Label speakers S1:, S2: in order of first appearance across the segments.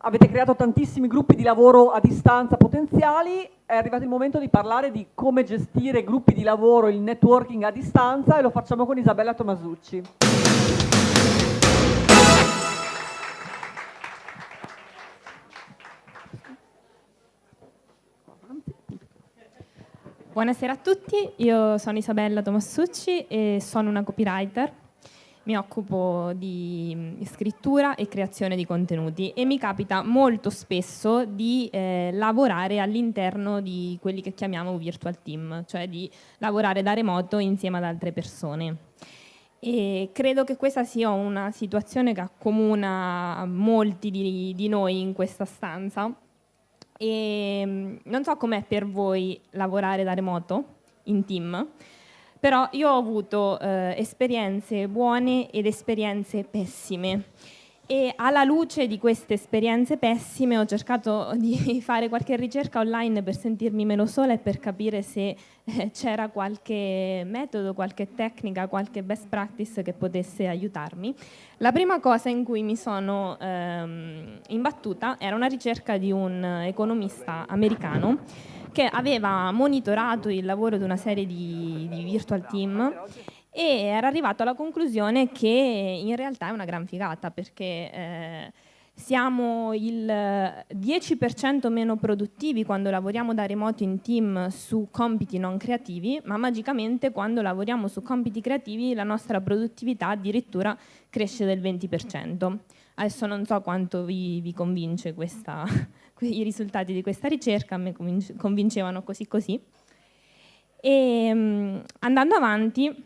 S1: avete creato tantissimi gruppi di lavoro a distanza potenziali, è arrivato il momento di parlare di come gestire gruppi di lavoro, il networking a distanza e lo facciamo con Isabella Tomasucci.
S2: Buonasera a tutti, io sono Isabella Tomassucci e sono una copywriter. Mi occupo di scrittura e creazione di contenuti e mi capita molto spesso di eh, lavorare all'interno di quelli che chiamiamo virtual team, cioè di lavorare da remoto insieme ad altre persone. E credo che questa sia una situazione che accomuna molti di, di noi in questa stanza e non so com'è per voi lavorare da remoto, in team, però io ho avuto eh, esperienze buone ed esperienze pessime e alla luce di queste esperienze pessime ho cercato di fare qualche ricerca online per sentirmi meno sola e per capire se eh, c'era qualche metodo, qualche tecnica, qualche best practice che potesse aiutarmi. La prima cosa in cui mi sono ehm, imbattuta era una ricerca di un economista americano che aveva monitorato il lavoro di una serie di, di virtual team e era arrivato alla conclusione che in realtà è una gran figata perché eh, siamo il 10% meno produttivi quando lavoriamo da remoto in team su compiti non creativi, ma magicamente quando lavoriamo su compiti creativi la nostra produttività addirittura cresce del 20%. Adesso non so quanto vi, vi convince questa, i risultati di questa ricerca, me convincevano così così. E, um, andando avanti,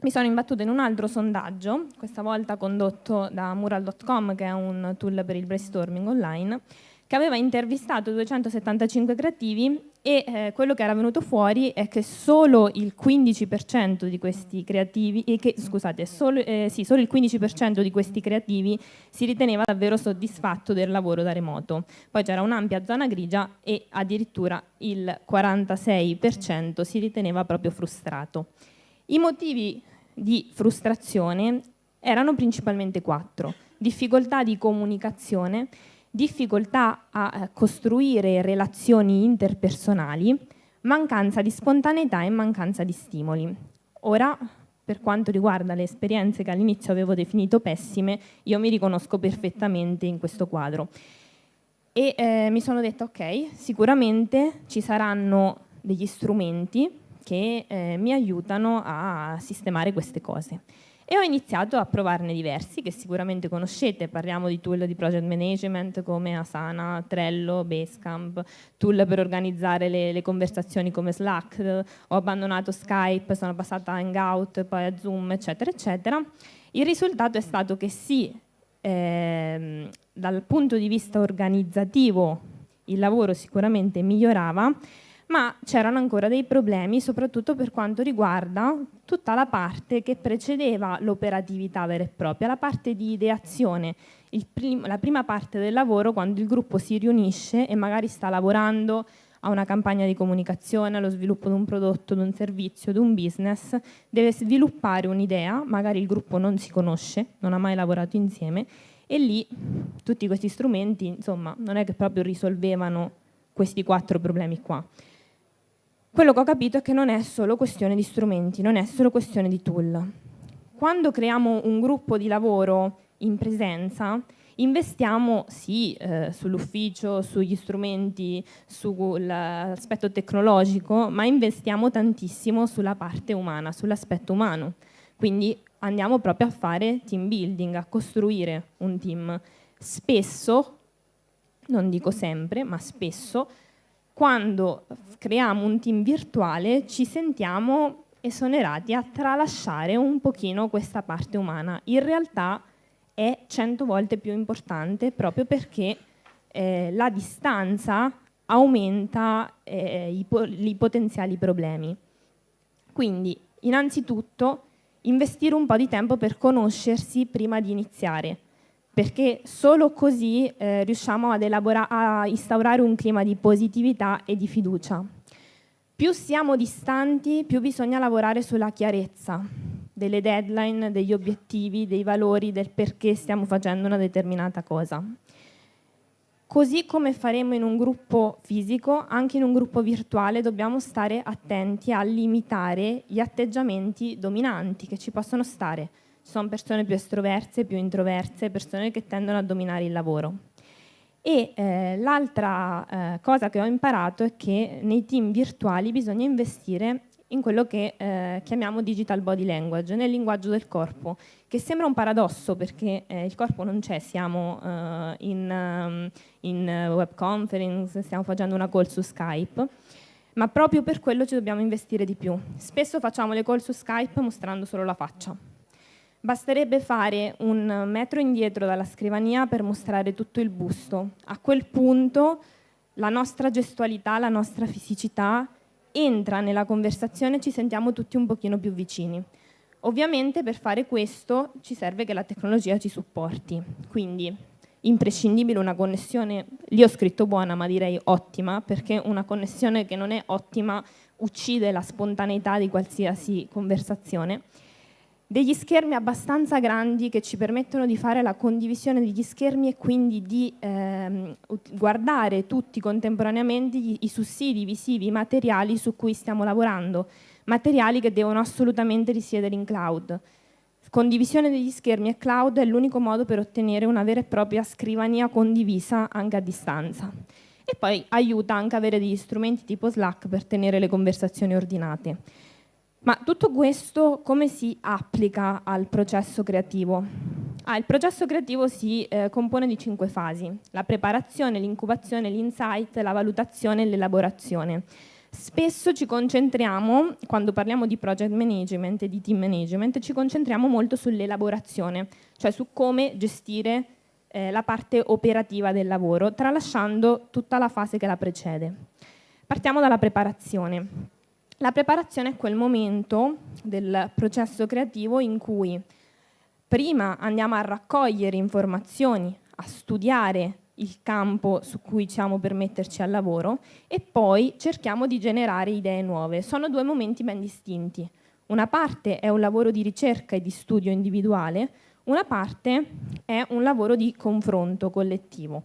S2: mi sono imbattuta in un altro sondaggio, questa volta condotto da Mural.com, che è un tool per il brainstorming online, che aveva intervistato 275 creativi e eh, quello che era venuto fuori è che solo il 15% di questi creativi, che, scusate, solo, eh, sì, solo il 15% di questi creativi si riteneva davvero soddisfatto del lavoro da remoto. Poi c'era un'ampia zona grigia e addirittura il 46% si riteneva proprio frustrato. I motivi di frustrazione erano principalmente quattro. Difficoltà di comunicazione, difficoltà a eh, costruire relazioni interpersonali, mancanza di spontaneità e mancanza di stimoli. Ora, per quanto riguarda le esperienze che all'inizio avevo definito pessime, io mi riconosco perfettamente in questo quadro. E eh, mi sono detta, ok, sicuramente ci saranno degli strumenti che eh, mi aiutano a sistemare queste cose. E ho iniziato a provarne diversi che sicuramente conoscete, parliamo di tool di project management come Asana, Trello, Basecamp, tool per organizzare le, le conversazioni come Slack, ho abbandonato Skype, sono passata a Hangout, poi a Zoom, eccetera, eccetera. Il risultato è stato che sì, ehm, dal punto di vista organizzativo il lavoro sicuramente migliorava, ma c'erano ancora dei problemi, soprattutto per quanto riguarda tutta la parte che precedeva l'operatività vera e propria, la parte di ideazione, prim la prima parte del lavoro quando il gruppo si riunisce e magari sta lavorando a una campagna di comunicazione, allo sviluppo di un prodotto, di un servizio, di un business, deve sviluppare un'idea, magari il gruppo non si conosce, non ha mai lavorato insieme, e lì tutti questi strumenti, insomma, non è che proprio risolvevano questi quattro problemi qua. Quello che ho capito è che non è solo questione di strumenti, non è solo questione di tool. Quando creiamo un gruppo di lavoro in presenza, investiamo sì eh, sull'ufficio, sugli strumenti, sull'aspetto tecnologico, ma investiamo tantissimo sulla parte umana, sull'aspetto umano. Quindi andiamo proprio a fare team building, a costruire un team. Spesso, non dico sempre, ma spesso, quando creiamo un team virtuale ci sentiamo esonerati a tralasciare un pochino questa parte umana. In realtà è cento volte più importante proprio perché eh, la distanza aumenta eh, i, po i potenziali problemi. Quindi, innanzitutto, investire un po' di tempo per conoscersi prima di iniziare perché solo così eh, riusciamo a instaurare un clima di positività e di fiducia. Più siamo distanti, più bisogna lavorare sulla chiarezza delle deadline, degli obiettivi, dei valori, del perché stiamo facendo una determinata cosa. Così come faremo in un gruppo fisico, anche in un gruppo virtuale dobbiamo stare attenti a limitare gli atteggiamenti dominanti che ci possono stare. Sono persone più estroverse, più introverse, persone che tendono a dominare il lavoro. E eh, l'altra eh, cosa che ho imparato è che nei team virtuali bisogna investire in quello che eh, chiamiamo digital body language, nel linguaggio del corpo, che sembra un paradosso perché eh, il corpo non c'è, siamo uh, in, um, in web conference, stiamo facendo una call su Skype, ma proprio per quello ci dobbiamo investire di più. Spesso facciamo le call su Skype mostrando solo la faccia. Basterebbe fare un metro indietro dalla scrivania per mostrare tutto il busto. A quel punto la nostra gestualità, la nostra fisicità entra nella conversazione e ci sentiamo tutti un pochino più vicini. Ovviamente per fare questo ci serve che la tecnologia ci supporti, quindi imprescindibile una connessione, lì ho scritto buona ma direi ottima, perché una connessione che non è ottima uccide la spontaneità di qualsiasi conversazione degli schermi abbastanza grandi che ci permettono di fare la condivisione degli schermi e quindi di ehm, guardare tutti contemporaneamente i, i sussidi visivi materiali su cui stiamo lavorando, materiali che devono assolutamente risiedere in cloud. Condivisione degli schermi e cloud è l'unico modo per ottenere una vera e propria scrivania condivisa anche a distanza. E poi aiuta anche avere degli strumenti tipo Slack per tenere le conversazioni ordinate. Ma tutto questo come si applica al processo creativo? Ah, il processo creativo si eh, compone di cinque fasi, la preparazione, l'incubazione, l'insight, la valutazione e l'elaborazione. Spesso ci concentriamo, quando parliamo di project management e di team management, ci concentriamo molto sull'elaborazione, cioè su come gestire eh, la parte operativa del lavoro, tralasciando tutta la fase che la precede. Partiamo dalla preparazione. La preparazione è quel momento del processo creativo in cui prima andiamo a raccogliere informazioni, a studiare il campo su cui siamo per metterci al lavoro e poi cerchiamo di generare idee nuove. Sono due momenti ben distinti. Una parte è un lavoro di ricerca e di studio individuale, una parte è un lavoro di confronto collettivo.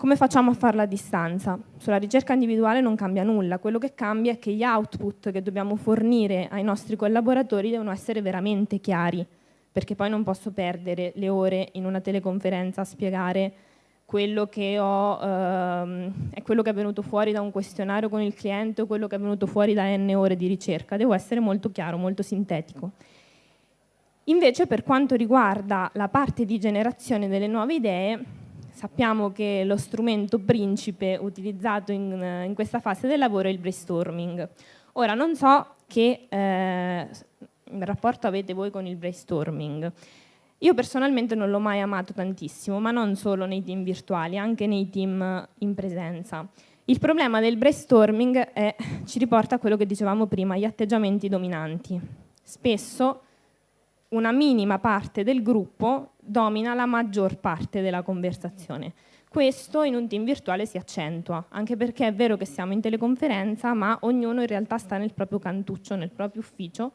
S2: Come facciamo a farla a distanza? Sulla ricerca individuale non cambia nulla, quello che cambia è che gli output che dobbiamo fornire ai nostri collaboratori devono essere veramente chiari, perché poi non posso perdere le ore in una teleconferenza a spiegare quello che ho, ehm, è quello che è venuto fuori da un questionario con il cliente o quello che è venuto fuori da n ore di ricerca, devo essere molto chiaro, molto sintetico. Invece per quanto riguarda la parte di generazione delle nuove idee, sappiamo che lo strumento principe utilizzato in, in, questa fase del lavoro è il brainstorming. Ora, non so che eh, rapporto avete voi con il brainstorming. Io personalmente non l'ho mai amato tantissimo, ma non solo nei team virtuali, anche nei team in presenza. Il problema del brainstorming è, ci riporta a quello che dicevamo prima, gli atteggiamenti dominanti. Spesso una minima parte del gruppo domina la maggior parte della conversazione. Questo in un team virtuale si accentua, anche perché è vero che siamo in teleconferenza, ma ognuno in realtà sta nel proprio cantuccio, nel proprio ufficio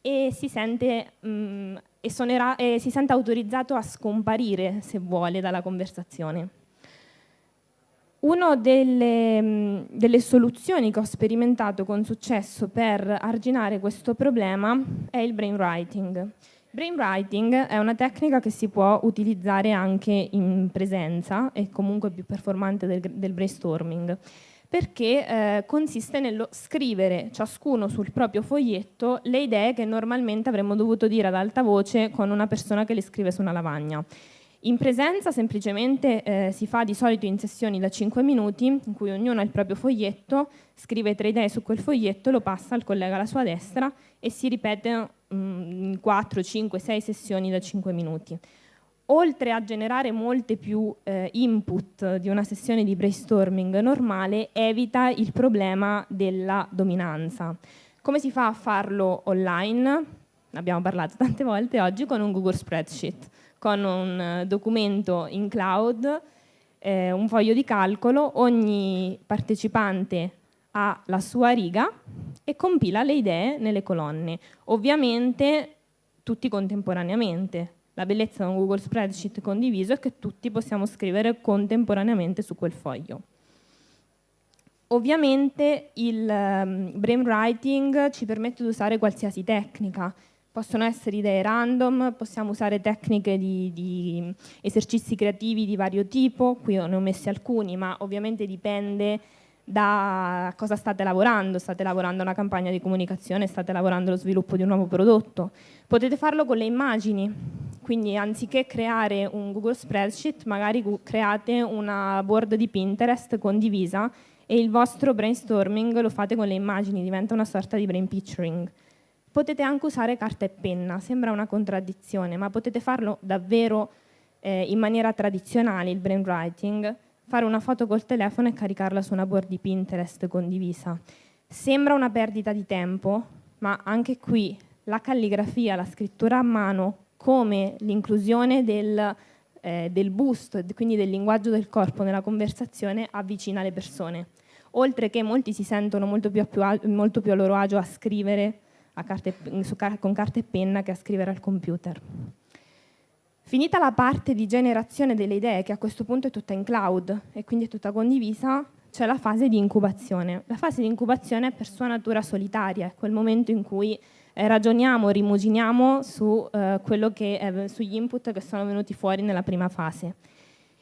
S2: e si sente, mh, mm, e suonerà, e si sente autorizzato a scomparire, se vuole, dalla conversazione. Una delle, mm, delle, soluzioni che ho sperimentato con successo per arginare questo problema è il brainwriting. Brainwriting è una tecnica che si può utilizzare anche in presenza e comunque più performante del, del brainstorming perché eh, consiste nello scrivere ciascuno sul proprio foglietto le idee che normalmente avremmo dovuto dire ad alta voce con una persona che le scrive su una lavagna. In presenza semplicemente eh, si fa di solito in sessioni da 5 minuti in cui ognuno ha il proprio foglietto, scrive tre idee su quel foglietto, lo passa al collega alla sua destra e si ripete in 4, 5, 6 sessioni da 5 minuti. Oltre a generare molte più eh, input di una sessione di brainstorming normale, evita il problema della dominanza. Come si fa a farlo online? Abbiamo parlato tante volte oggi con un Google Spreadsheet con un eh, documento in cloud, eh, un foglio di calcolo, ogni partecipante ha la sua riga e compila le idee nelle colonne. Ovviamente tutti contemporaneamente, La bellezza di un Google Spreadsheet condiviso è che tutti possiamo scrivere contemporaneamente su quel foglio. Ovviamente il um, brainwriting ci permette di usare qualsiasi tecnica, possono essere idee random, possiamo usare tecniche di, di, esercizi creativi di vario tipo, qui ne ho messi alcuni, ma ovviamente dipende da cosa state lavorando, state lavorando una campagna di comunicazione, state lavorando allo sviluppo di un nuovo prodotto. Potete farlo con le immagini, quindi anziché creare un Google Spreadsheet, magari create una board di Pinterest condivisa e il vostro brainstorming lo fate con le immagini, diventa una sorta di brain picturing. Potete anche usare carta e penna, sembra una contraddizione, ma potete farlo davvero eh, in maniera tradizionale, il brainwriting, fare una foto col telefono e caricarla su una board di Pinterest condivisa. Sembra una perdita di tempo, ma anche qui la calligrafia, la scrittura a mano, come l'inclusione del, eh, del busto, quindi del linguaggio del corpo nella conversazione, avvicina le persone oltre che molti si sentono molto più a, più a, molto più a loro agio a scrivere carte, su, con carta e penna che a scrivere al computer. Finita la parte di generazione delle idee, che a questo punto è tutta in cloud e quindi è tutta condivisa, c'è la fase di incubazione. La fase di incubazione è per sua natura solitaria, è quel momento in cui eh, ragioniamo, rimuginiamo su, eh, che, eh, sugli input che sono venuti fuori nella prima fase.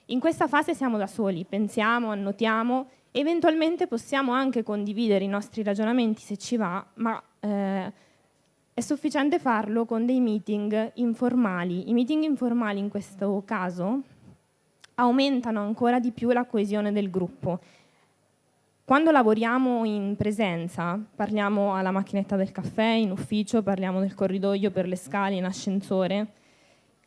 S2: In questa fase siamo da soli, pensiamo, annotiamo Eventualmente possiamo anche condividere i nostri ragionamenti se ci va, ma eh, è sufficiente farlo con dei meeting informali. I meeting informali in questo caso aumentano ancora di più la coesione del gruppo. Quando lavoriamo in presenza, parliamo alla macchinetta del caffè, in ufficio, parliamo del corridoio per le scale, in ascensore.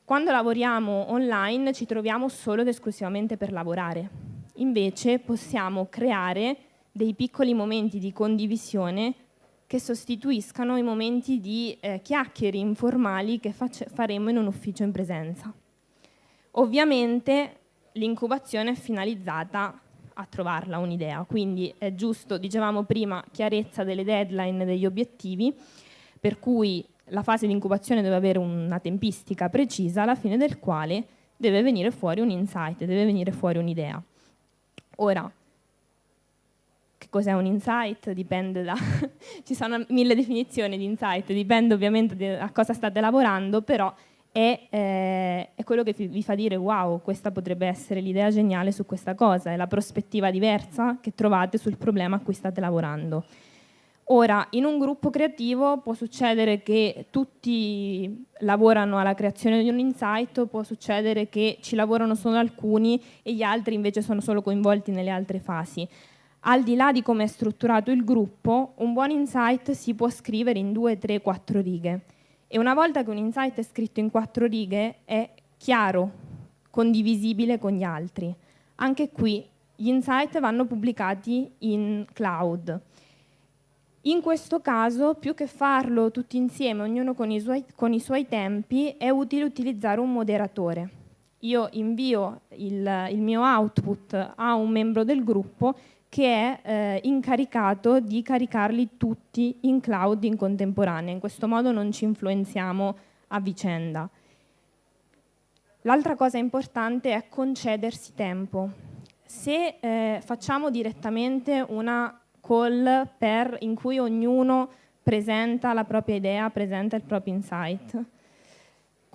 S2: Quando lavoriamo online ci troviamo solo ed esclusivamente per lavorare invece possiamo creare dei piccoli momenti di condivisione che sostituiscano i momenti di eh, chiacchiere informali che faremo in un ufficio in presenza. Ovviamente l'incubazione è finalizzata a trovarla un'idea, quindi è giusto, dicevamo prima, chiarezza delle deadline, degli obiettivi, per cui la fase di incubazione deve avere una tempistica precisa, alla fine del quale deve venire fuori un insight, deve venire fuori un'idea. Ora, che cos'è un insight? Dipende da... ci sono mille definizioni di insight, dipende ovviamente da cosa state lavorando, però è, eh, è, quello che vi fa dire wow, questa potrebbe essere l'idea geniale su questa cosa, è la prospettiva diversa che trovate sul problema a cui state lavorando. Ora, in un gruppo creativo può succedere che tutti lavorano alla creazione di un insight, può succedere che ci lavorano solo alcuni e gli altri invece sono solo coinvolti nelle altre fasi. Al di là di come è strutturato il gruppo, un buon insight si può scrivere in due, tre, quattro righe. E una volta che un insight è scritto in quattro righe è chiaro, condivisibile con gli altri. Anche qui gli insight vanno pubblicati in cloud in questo caso, più che farlo tutti insieme, ognuno con i, suoi, con i suoi tempi, è utile utilizzare un moderatore. Io invio il, il, mio output a un membro del gruppo che è eh, incaricato di caricarli tutti in cloud in contemporanea. In questo modo non ci influenziamo a vicenda. L'altra cosa importante è concedersi tempo. Se eh, facciamo direttamente una call per, in cui ognuno presenta la propria idea, presenta il proprio insight.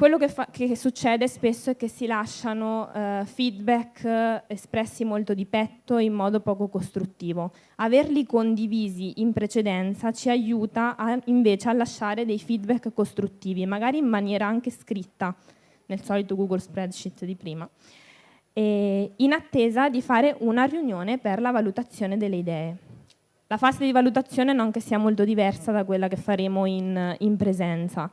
S2: Quello che, fa, che succede spesso è che si lasciano uh, feedback uh, espressi molto di petto in modo poco costruttivo. Averli condivisi in precedenza ci aiuta a, invece a lasciare dei feedback costruttivi, magari in maniera anche scritta, nel solito Google Spreadsheet di prima, in attesa di fare una riunione per la valutazione delle idee. La fase di valutazione non che sia molto diversa da quella che faremo in, in presenza.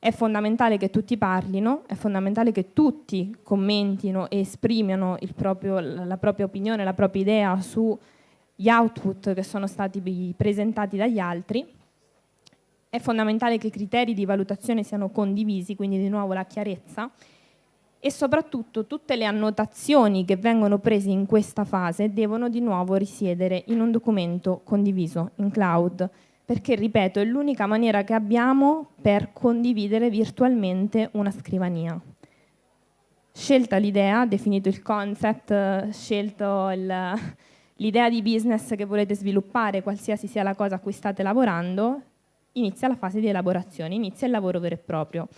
S2: È fondamentale che tutti parlino, è fondamentale che tutti commentino e esprimano proprio, la propria opinione, la propria idea sugli output che sono stati presentati dagli altri. È fondamentale che i criteri di valutazione siano condivisi, quindi di nuovo la chiarezza, e soprattutto tutte le annotazioni che vengono prese in questa fase devono di nuovo risiedere in un documento condiviso in cloud. Perché, ripeto, è l'unica maniera che abbiamo per condividere virtualmente una scrivania. Scelta l'idea, definito il concept, scelto l'idea di business che volete sviluppare, qualsiasi sia la cosa a cui state lavorando, inizia la fase di elaborazione, inizia il lavoro vero e proprio.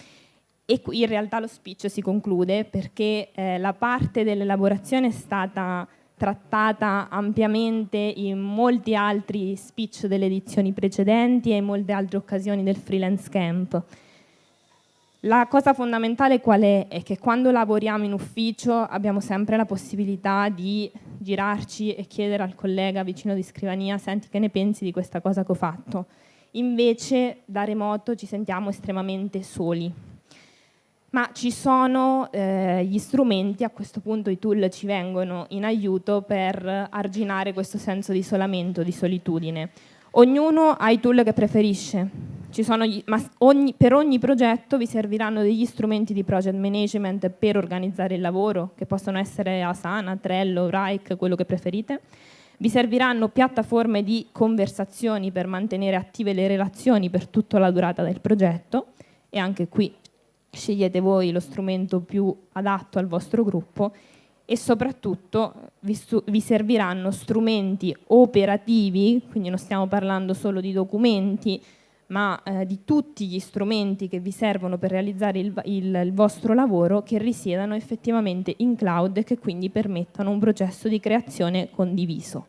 S2: E qui in realtà lo speech si conclude perché eh, la parte dell'elaborazione è stata trattata ampiamente in molti altri speech delle edizioni precedenti e in molte altre occasioni del freelance camp. La cosa fondamentale qual è? È che quando lavoriamo in ufficio abbiamo sempre la possibilità di girarci e chiedere al collega vicino di scrivania senti che ne pensi di questa cosa che ho fatto. Invece da remoto ci sentiamo estremamente soli ma ci sono eh, gli strumenti, a questo punto i tool ci vengono in aiuto per arginare questo senso di isolamento, di solitudine. Ognuno ha i tool che preferisce, gli, ma ogni, per ogni progetto vi serviranno degli strumenti di project management per organizzare il lavoro, che possono essere Asana, Trello, Rike, quello che preferite. Vi serviranno piattaforme di conversazioni per mantenere attive le relazioni per tutta la durata del progetto e anche qui scegliete voi lo strumento più adatto al vostro gruppo e soprattutto vi, vi, serviranno strumenti operativi, quindi non stiamo parlando solo di documenti, ma eh, di tutti gli strumenti che vi servono per realizzare il, il, il vostro lavoro che risiedano effettivamente in cloud e che quindi permettano un processo di creazione condiviso.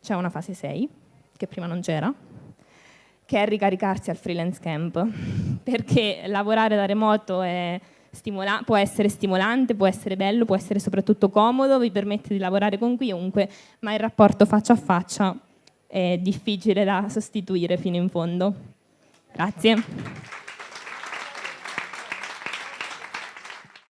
S2: C'è una fase 6, che prima non c'era, che è ricaricarsi al freelance camp, perché lavorare da remoto può essere stimolante, può essere bello, può essere soprattutto comodo, vi permette di lavorare con chiunque, ma il rapporto faccia a faccia è difficile da sostituire fino in fondo. Grazie.